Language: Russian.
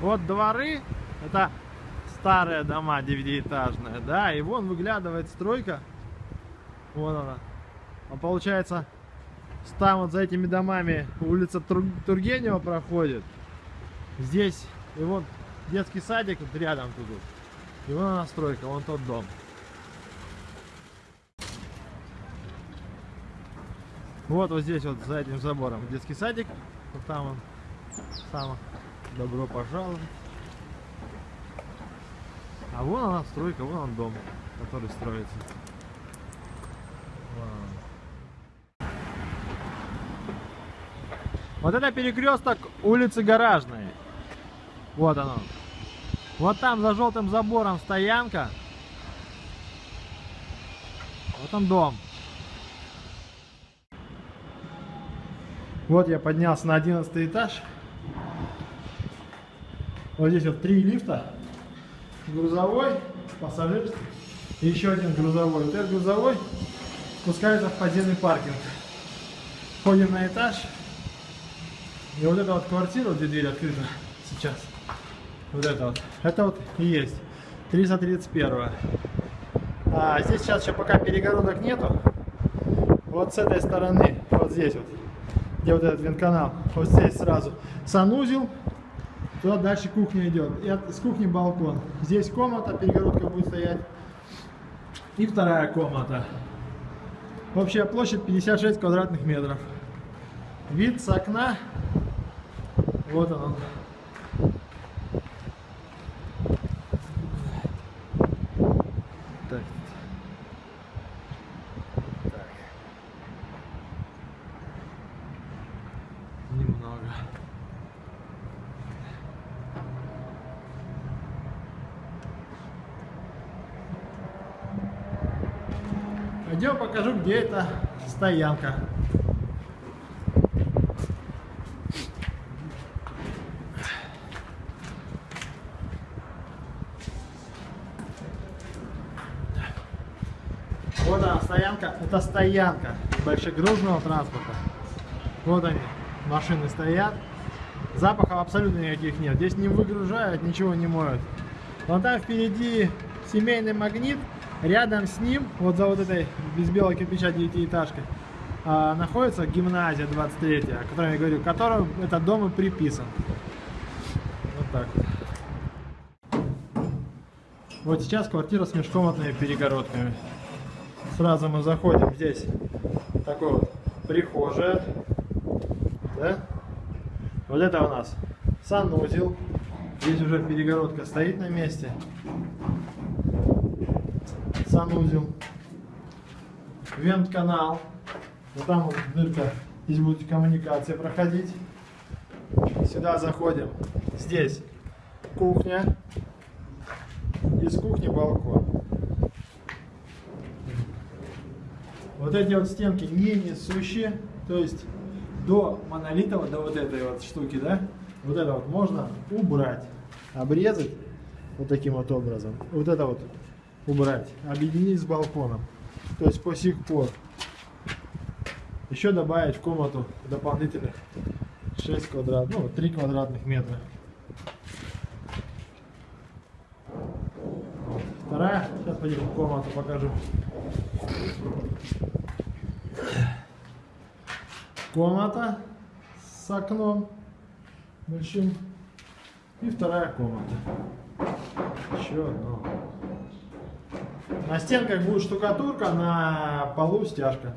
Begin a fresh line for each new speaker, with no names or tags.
Вот дворы, это старые дома девятиэтажные, да, и вон выглядывает стройка. Вон она. А получается, там вот за этими домами улица Тур Тургенева проходит. Здесь, и вот детский садик вот рядом тут. И вон она стройка, вон тот дом. Вот вот здесь вот за этим забором детский садик. Вот там он. Само. Добро пожаловать. А вон она стройка, вон он дом, который строится. Вот это перекресток улицы Гаражной. Вот оно. Вот там за желтым забором стоянка. Вот он дом. Вот я поднялся на 11 этаж. Вот здесь вот три лифта. Грузовой, пассажирский и еще один грузовой. Вот этот грузовой спускается в подземный паркинг. Ходим на этаж. И вот эта вот квартира, где дверь открыта сейчас. Вот это вот. Это вот и есть. 331. А здесь сейчас еще пока перегородок нету. Вот с этой стороны, вот здесь вот, где вот этот вентканал, вот здесь сразу санузел, Туда дальше кухня идет. И от, с кухни балкон. Здесь комната, перегородка будет стоять. И вторая комната. Общая площадь 56 квадратных метров. Вид с окна. Вот он. Так. Так. Немного. Пойдем покажу, где эта стоянка. Вот она, стоянка. Это стоянка большегрузного транспорта. Вот они, машины стоят. Запахов абсолютно никаких нет. Здесь не выгружают, ничего не моют. Вон там впереди семейный магнит. Рядом с ним, вот за вот этой без белого кирпича девятиэтажкой, а, находится гимназия 23, о которой я говорю, которому этот дом и приписан. Вот так вот. Вот сейчас квартира с межкомнатными перегородками. Сразу мы заходим здесь. Такой вот прихожая. Да? Вот это у нас санузел. Здесь уже перегородка стоит на месте санузел, вент-канал. Вот там вот дырка, здесь будет коммуникация проходить. Сюда заходим. Здесь кухня. Из кухни балкон. Вот эти вот стенки не несущие, то есть до монолитового, до вот этой вот штуки, да, вот это вот можно убрать, обрезать вот таким вот образом. Вот это вот убрать, объединить с балконом. То есть по сих пор. Еще добавить в комнату дополнительных 6 квадрат, ну 3 квадратных метра. Вторая, сейчас пойдем в комнату покажу. Комната с окном большим. И вторая комната. Еще одно. На стенках будет штукатурка, на полу стяжка.